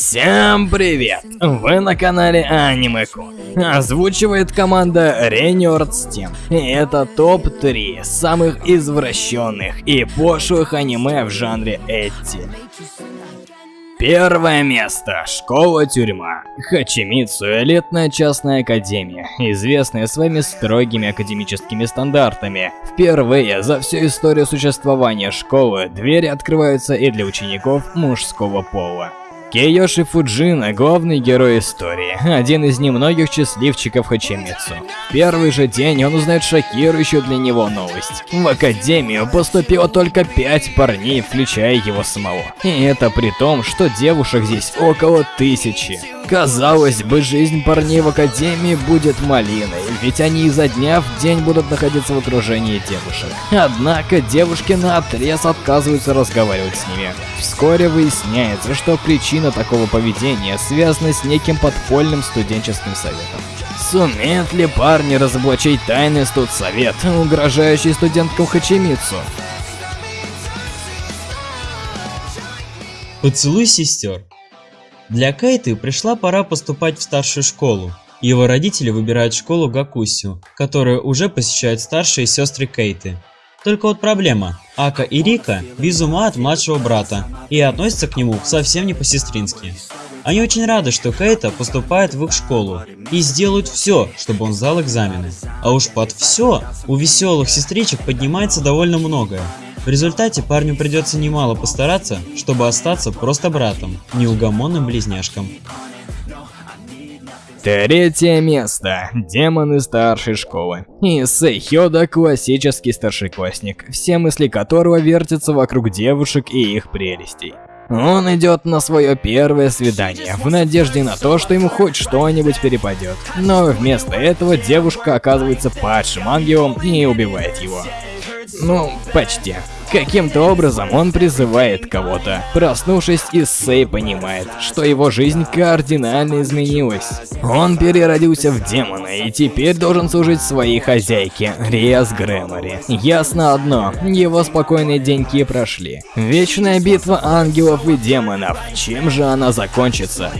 Всем привет! Вы на канале Анимеку. Озвучивает команда Реньорд Steam. Это топ-3 самых извращенных и пошлых аниме в жанре Эти. Первое место. Школа-тюрьма. Хачимицу – элитная частная академия, известная своими строгими академическими стандартами. Впервые за всю историю существования школы двери открываются и для учеников мужского пола. Кейоши Фуджина – главный герой истории, один из немногих счастливчиков Хачимицу. Первый же день он узнает шокирующую для него новость. В академию поступило только пять парней, включая его самого. И это при том, что девушек здесь около тысячи. Казалось бы, жизнь парней в академии будет малиной, ведь они изо дня в день будут находиться в окружении девушек. Однако девушки на отрез отказываются разговаривать с ними. Вскоре выясняется, что причина такого поведения связана с неким подпольным студенческим советом. Сумеют ли парни разоблачить тайный студсовет, угрожающий студенткам Хачимицу? Поцелуй сестер. Для Кейты пришла пора поступать в старшую школу. Его родители выбирают школу Гакусю, которую уже посещают старшие сестры Кейты. Только вот проблема. Ака и Рика без ума от младшего брата и относятся к нему совсем не по-сестрински. Они очень рады, что Кейта поступает в их школу и сделают все, чтобы он сдал экзамены. А уж под все у веселых сестричек поднимается довольно многое. В результате парню придется немало постараться, чтобы остаться просто братом, неугомонным близняшком. Третье место. Демоны старшей школы. Исэй Хёда – классический старшеклассник, все мысли которого вертятся вокруг девушек и их прелестей. Он идет на свое первое свидание, в надежде на то, что ему хоть что-нибудь перепадет. Но вместо этого девушка оказывается падшим ангелом и убивает его. Ну, почти. Каким-то образом он призывает кого-то. Проснувшись, Исей понимает, что его жизнь кардинально изменилась. Он переродился в демона и теперь должен служить своей хозяйке, Риас Грэмори. Ясно одно, его спокойные деньки прошли. Вечная битва ангелов и демонов. Чем же она закончится?